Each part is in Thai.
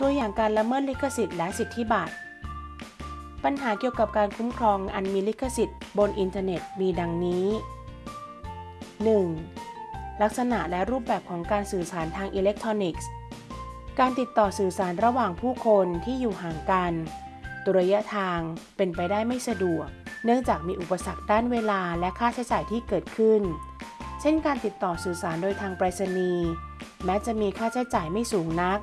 ตัวอย่างการละเมิดลิขสิทธิ์และสิทธิบัตรปัญหาเกี่ยวกับการคุ้มครองงานมีลิขสิทธิ์บนอินเทอร์เน็ตมีดังนี้ 1. ลักษณะและรูปแบบของการสื่อสารทางอิเล็กทรอนิกส์ การติดต่อสื่อสารระหว่างผู้คนที่อยู่ห่างกันด้วยระยะทางเป็นไปได้ไม่สะดวก เนื่องจากมีอุปสรรคด้านเวลาและค่าใช้จ่ายที่เกิดขึ้น เช่นการติดต่อสื่อสารโดยทางไปรษณีย์แม้จะมีค่าใช้จ่ายไม่สูงนัก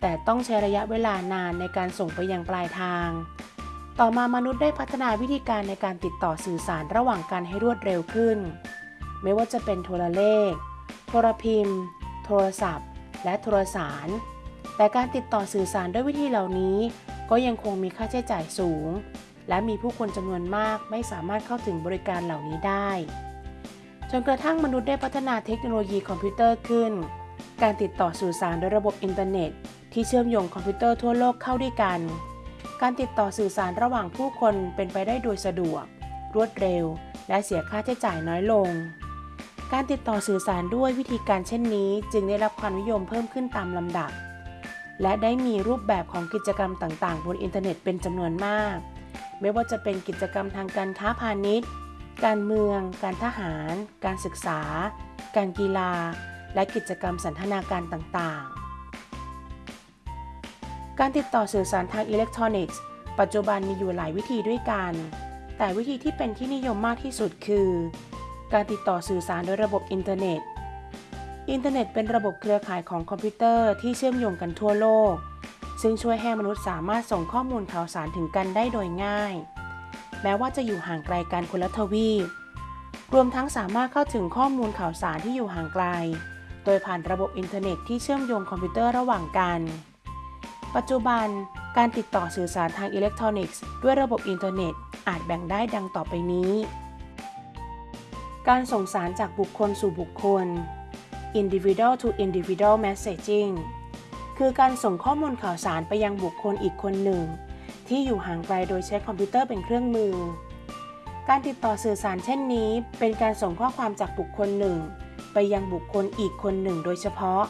แต่ต้องใช้ระยะเวลานานในการส่งไปยังปลายทาง ต่อมามนุษย์ได้พัฒนาวิธีการในการติดต่อสื่อสารระหว่างกันให้รวดเร็วขึ้น ไม่ว่าจะเป็นโทรเลข โทรพิมพ์ โทรศัพท์ และโทรสาร แต่การติดต่อสื่อสารด้วยวิธีเหล่านี้ ก็ยังคงมีค่าใช้จ่ายสูง และมีผู้คนจำนวนมากไม่สามารถเข้าถึงบริการเหล่านี้ได้จนกระทั่งมนุษย์ได้พัฒนาเทคโนโลยีคอมพิวเตอร์ขึ้น การติดต่อสื่อสารโดยระบบอินเทอร์เน็ต ที่เชื่อมโยงคอมพิวเตอร์ทั่วโลกเข้าด้วยกัน การติดต่อสื่อสารระหว่างผู้คนเป็นไปได้โดยสะดวก รวดเร็ว และเสียค่าใช้จ่ายน้อยลง การติดต่อสื่อสารด้วยวิธีการเช่นนี้ จึงได้รับความนิยมเพิ่มขึ้นตามลำดับ และได้มีรูปแบบของกิจกรรมต่างๆ บนอินเทอร์เน็ตเป็นจำนวนมาก ไม่ว่าจะเป็นกิจกรรมทางการค้าพาณิชย์ การเมือง การทหาร การศึกษา การกีฬา และกิจกรรมสันทนาการต่างๆ การติดต่อสื่อสารทางอิเล็กทรอนิกส์ ปัจจุบันมีอยู่หลายวิธีด้วยกัน แต่วิธีที่เป็นที่นิยมมากที่สุดคือ การติดต่อสื่อสารโดยระบบอินเทอร์เน็ต อินเทอร์เน็ตเป็นระบบเครือข่ายของคอมพิวเตอร์ที่เชื่อมโยงกันทั่วโลก ซึ่งช่วยให้มนุษย์สามารถส่งข้อมูลข่าวสารถึงกันได้โดยง่าย แม้ว่าจะอยู่ห่างไกลกันคนละทวีป รวมทั้งสามารถเข้าถึงข้อมูลข่าวสารที่อยู่ห่างไกล โดยผ่านระบบอินเทอร์เน็ตที่เชื่อมโยงคอมพิวเตอร์ระหว่างกัน ปัจจุบันการติดต่อสื่อสารทางอิเล็กทรอนิกส์ด้วยระบบอินเทอร์เน็ต อาจแบ่งได้ดังต่อไปนี้ การส่งสารจากบุคคลสู่บุคคล individual to individual messaging คือการส่งข้อมูลข่าวสารไปยังบุคคลอีกคนหนึ่ง ที่อยู่ห่างไกลโดยใช้คอมพิวเตอร์เป็นเครื่องมือ การติดต่อสื่อสารเช่นนี้ เป็นการส่งข้อความจากบุคคลหนึ่ง ไปยังบุคคลอีกคนหนึ่งโดยเฉพาะ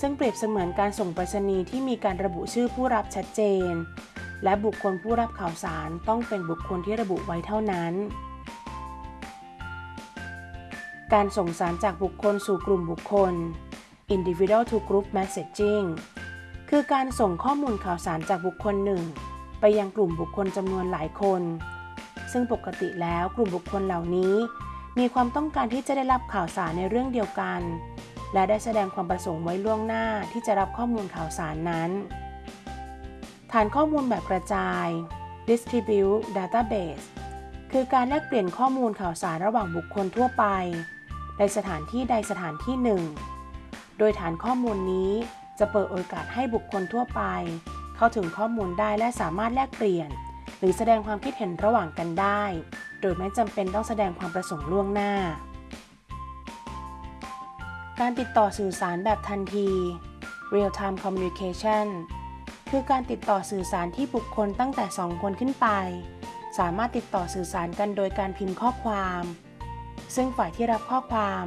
ซึ่งเปรียบเสมือนการส่งไปรษณีย์ที่มีการระบุชื่อผู้รับชัดเจน และบุคคลผู้รับข่าวสารต้องเป็นบุคคลที่ระบุไว้เท่านั้น การส่งสารจากบุคคลสู่กลุ่มบุคคล individual to group messaging คือการส่งข้อมูลข่าวสารจากบุคคลหนึ่ง ไปยังกลุ่มบุคคลจำนวนหลายคน ซึ่งปกติแล้วกลุ่มบุคคลเหล่านี้ มีความต้องการที่จะได้รับข่าวสารในเรื่องเดียวกัน และได้แสดงความประสงค์ไว้ล่วงหน้าที่จะรับข้อมูลข่าวสารนั้น ฐานข้อมูลแบบกระจาย distribute database คือการแลกเปลี่ยนข้อมูลข่าวสารระหว่างบุคคลทั่วไป ในสถานที่ใดสถานที่หนึ่ง โดยฐานข้อมูลนี้จะเปิดโอกาสให้บุคคลทั่วไป เข้าถึงข้อมูลได้และสามารถแลกเปลี่ยน หรือแสดงความคิดเห็นระหว่างกันได้ โดยไม่จำเป็นต้องแสดงความประสงค์ล่วงหน้า การติดต่อสื่อสารแบบทันที real time communication คือการติดต่อสื่อสารที่บุคคลตั้งแต่ 2 คนขึ้นไป สามารถติดต่อสื่อสารกันโดยการพิมพ์ข้อความ ซึ่งฝ่ายที่รับข้อความ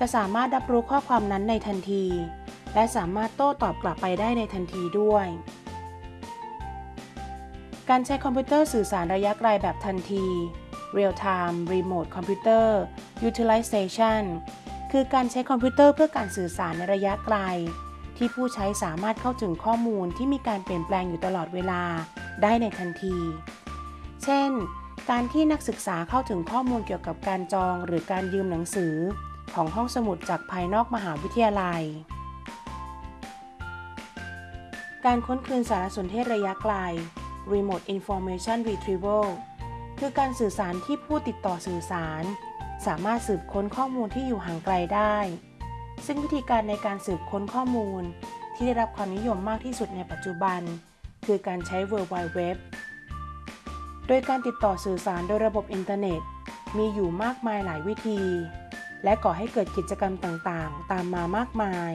จะสามารถรับรู้ข้อความนั้นในทันที และสามารถโต้ตอบกลับไปได้ในทันทีด้วย การใช้คอมพิวเตอร์สื่อสารระยะไกลแบบทันที Real Time Remote Computer Utilization คือการใช้คอมพิวเตอร์เพื่อการสื่อสารในระยะไกล ที่ผู้ใช้สามารถเข้าถึงข้อมูลที่มีการเปลี่ยนแปลงอยู่ตลอดเวลาได้ในทันที เช่น การที่นักศึกษาเข้าถึงข้อมูลเกี่ยวกับการจองหรือการยืมหนังสือ ของห้องสมุดจากภายนอกมหาวิทยาลัย การค้นคืนสารสนเทศระยะไกล Remote Information Retrieval คือการสื่อสารที่ผู้ติดต่อสื่อสาร สามารถสืบค้นข้อมูลที่อยู่ห่างไกลได้ ซึ่งวิธีการในการสืบค้นข้อมูล ที่ได้รับความนิยมมากที่สุดในปัจจุบัน คือการใช้ World Wide Web โดยการติดต่อสื่อสารโดยระบบอินเทอร์เน็ต มีอยู่มากมายหลายวิธี และก่อให้เกิดกิจกรรมต่างๆ ตามมามากมาย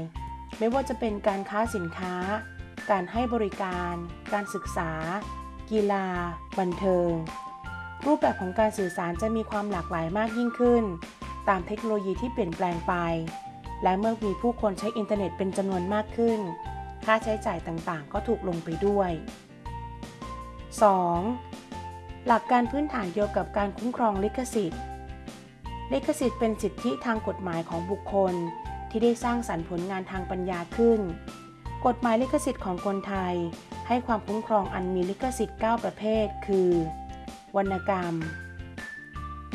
ไม่ว่าจะเป็นการค้าสินค้า การให้บริการ การศึกษา กีฬา บันเทิง รูปแบบของการสื่อสารจะมีความหลากหลายมากยิ่งขึ้น ตามเทคโนโลยีที่เปลี่ยนแปลงไป และเมื่อมีผู้คนใช้อินเทอร์เน็ตเป็นจำนวนมากขึ้น ค่าใช้จ่ายต่างๆ ก็ถูกลงไปด้วย 2. หลักการพื้นฐานเกี่ยวกับการคุ้มครองลิขสิทธิ์ ลิขสิทธิ์เป็นสิทธิทางกฎหมายของบุคคล ที่ได้สร้างสรรค์ผลงานทางปัญญาขึ้น กฎหมายลิขสิทธิ์ของคนไทย ให้ความคุ้มครองอันมีลิขสิทธิ์ 9 ประเภท คือ วรรณกรรม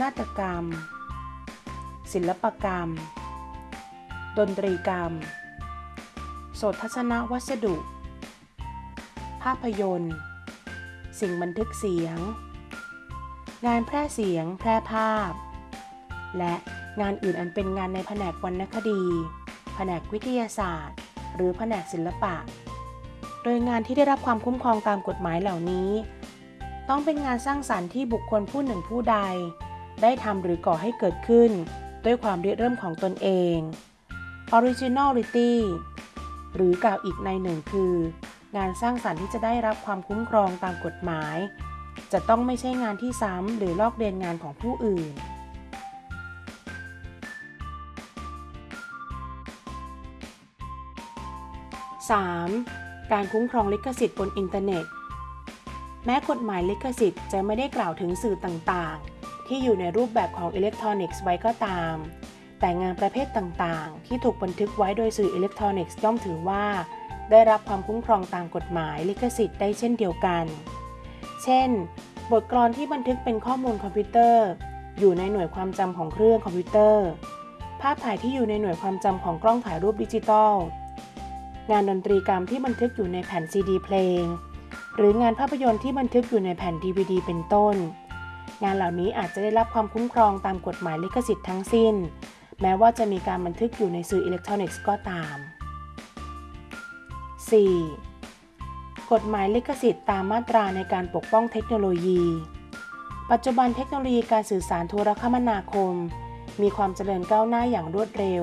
นาฏกรรม ศิลปกรรม ดนตรีกรรม โสตทัศนวัสดุ ภาพยนตร์ สิ่งบันทึกเสียง งานแพร่เสียง แพร่ภาพ และงานอื่นอันเป็นงานในแผนกวรรณคดี แผนกวิทยาศาสตร์ หรือแผนกศิลปะ โดยงานที่ได้รับความคุ้มครองตามกฎหมายเหล่านี้ ต้องเป็นงานสร้างสรรค์ที่บุคคลผู้หนึ่งผู้ใด ได้ทำหรือก่อให้เกิดขึ้น ด้วยความริเริ่มของตนเอง originality หรือกล่าวอีกในหนึ่งคือ งานสร้างสรรค์ที่จะได้รับความคุ้มครองตามกฎหมาย จะต้องไม่ใช่งานที่ซ้ำหรือลอกเลียนงานของผู้อื่น 3. การคุ้มครองลิขสิทธิ์บนอินเทอร์เน็ต แม้กฎหมายลิขสิทธิ์จะไม่ได้กล่าวถึงสื่อต่างๆ ที่อยู่ในรูปแบบของอิเล็กทรอนิกส์ไว้ก็ตาม แต่งานประเภทต่างๆ ที่ถูกบันทึกไว้โดยสื่ออิเล็กทรอนิกส์ย่อมถือว่า ได้รับความคุ้มครองตามกฎหมายลิขสิทธิ์ได้เช่นเดียวกัน เช่น บทกลอนที่บันทึกเป็นข้อมูลคอมพิวเตอร์ อยู่ในหน่วยความจำของเครื่องคอมพิวเตอร์ ภาพถ่ายที่อยู่ในหน่วยความจำของกล้องถ่ายรูปดิจิตอลงานดนตรีกรรมที่บันทึกอยู่ในแผ่นซีดีเพลง หรืองานภาพยนตร์ที่บันทึกอยู่ในแผ่น DVD เป็นต้น งานเหล่านี้อาจจะได้รับความคุ้มครองตามกฎหมายลิขสิทธิ์ทั้งสิ้น แม้ว่าจะมีการบันทึกอยู่ในสื่ออิเล็กทรอนิกส์ก็ตาม 4. กฎหมายลิขสิทธิ์ตามมาตราในการปกป้องเทคโนโลยี ปัจจุบันเทคโนโลยีการสื่อสารโทรคมนาคม มีความเจริญก้าวหน้าอย่างรวดเร็ว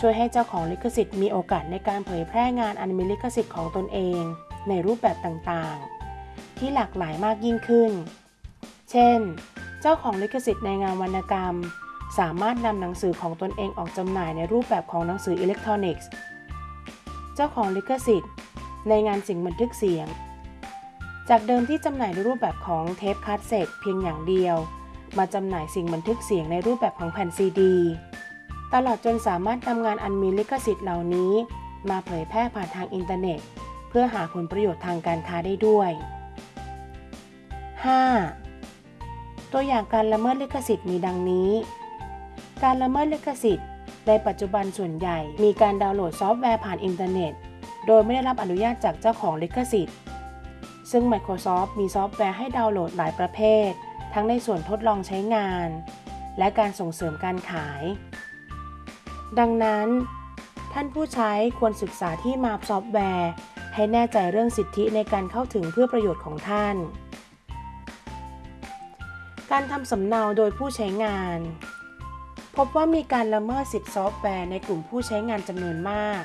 ช่วยให้เจ้าของลิขสิทธิ์มีโอกาสในการเผยแพร่งานอันมีลิขสิทธิ์ของตนเอง ในรูปแบบต่างๆ ที่หลากหลายมากยิ่งขึ้น เช่น เจ้าของลิขสิทธิ์ในงานวรรณกรรม สามารถนำหนังสือของตนเองออกจำหน่ายในรูปแบบของหนังสืออิเล็กทรอนิกส์ เจ้าของลิขสิทธิ์ ในงานสิ่งบันทึกเสียง จากเดิมที่จำหน่ายในรูปแบบของเทปคาสเซ็ตเพียงอย่างเดียว มาจำหน่ายสิ่งบันทึกเสียงในรูปแบบของแผ่นซีดีตลอดจนสามารถนำงานอันมีลิขสิทธิ์เหล่านี้ มาเผยแพร่ผ่านทางอินเทอร์เน็ต เพื่อหาผลประโยชน์ทางการค้าได้ด้วย 5. ตัวอย่างการละเมิดลิขสิทธิ์มีดังนี้ การละเมิดลิขสิทธิ์ ในปัจจุบันส่วนใหญ่มีการดาวน์โหลดซอฟต์แวร์ผ่านอินเทอร์เน็ต โดยไม่ได้รับอนุญาตจากเจ้าของลิขสิทธิ์ ซึ่ง Microsoft มีซอฟต์แวร์ให้ดาวน์โหลดหลายประเภท ทั้งในส่วนทดลองใช้งาน และการส่งเสริมการขาย ดังนั้น ท่านผู้ใช้ควรศึกษาที่มาซอฟต์แวร์ ให้แน่ใจเรื่องสิทธิในการเข้าถึงเพื่อประโยชน์ของท่าน การทำสำเนาโดยผู้ใช้งาน พบว่ามีการละเมิดสิทธิซอฟต์แวร์ในกลุ่มผู้ใช้งานจำนวนมาก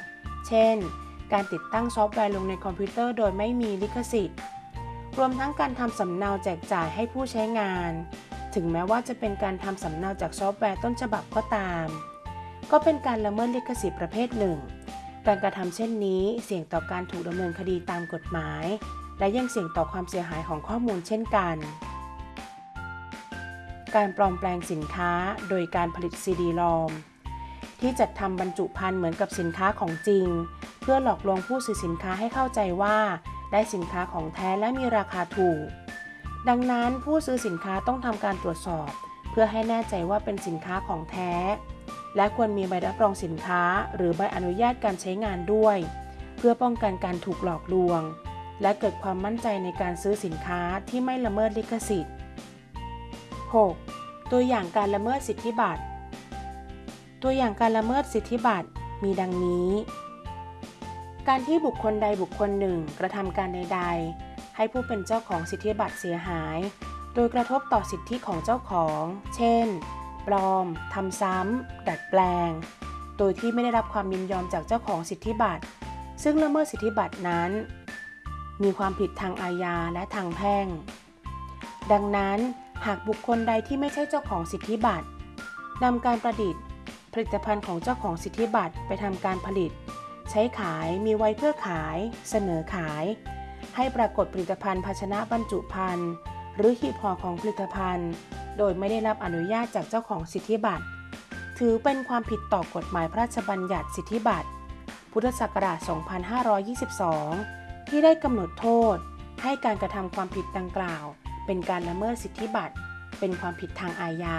เช่น การติดตั้งซอฟต์แวร์ลงในคอมพิวเตอร์โดยไม่มีลิขสิทธิ์ รวมทั้งการทำสำเนาแจกจ่ายให้ผู้ใช้งาน ถึงแม้ว่าจะเป็นการทำสำเนาจากซอฟต์แวร์ต้นฉบับก็ตาม ก็เป็นการละเมิดลิขสิทธิ์ประเภทหนึ่ง การกระทำเช่นนี้เสี่ยงต่อการถูกดำเนินคดีตามกฎหมาย และยังเสี่ยงต่อความเสียหายของข้อมูลเช่นกัน การปลอมแปลงสินค้าโดยการผลิตซีดีลอมที่จัดทำบรรจุภัณฑ์เหมือนกับสินค้าของจริง เพื่อหลอกลวงผู้ซื้อสินค้าให้เข้าใจว่า ได้สินค้าของแท้และมีราคาถูก ดังนั้นผู้ซื้อสินค้าต้องทำการตรวจสอบ เพื่อให้แน่ใจว่าเป็นสินค้าของแท้ และควรมีใบรับรองสินค้า หรือใบอนุญาตการใช้งานด้วย เพื่อป้องกันการถูกหลอกลวง และเกิดความมั่นใจในการซื้อสินค้าที่ไม่ละเมิดลิขสิทธิ์ 6. ตัวอย่างการละเมิดสิทธิบัตร ตัวอย่างการละเมิดสิทธิบัตรมีดังนี้ การที่บุคคลใดบุคคลหนึ่งกระทำการใด ๆ ให้ผู้เป็นเจ้าของสิทธิบัตรเสียหาย โดยกระทบต่อสิทธิของเจ้าของ เช่น ปลอมทำซ้ำ ดัดแปลง โดยที่ไม่ได้รับความยินยอมจากเจ้าของสิทธิบัตร ซึ่งละเมิดสิทธิบัตรนั้น มีความผิดทางอาญาและทางแพ่ง ดังนั้นหากบุคคลใดที่ไม่ใช่เจ้าของสิทธิบัตรนำการประดิษฐ์ ผลิตภัณฑ์ของเจ้าของสิทธิบัตรไปทำการผลิต ใช้ขายมีไว้เพื่อขาย เสนอขาย ให้ปรากฏผลิตภัณฑ์ภาชนะบรรจุภัณฑ์หรือหีบห่อของผลิตภัณฑ์ โดยไม่ได้รับอนุญาตจากเจ้าของสิทธิบัตร ถือเป็นความผิดต่อกฎหมายพระราชบัญญัติสิทธิบัตร พุทธศักราช 2522 ที่ได้กำหนดโทษ ให้การกระทำความผิดดังกล่าว เป็นการละเมิดสิทธิบัตร เป็นความผิดทางอาญา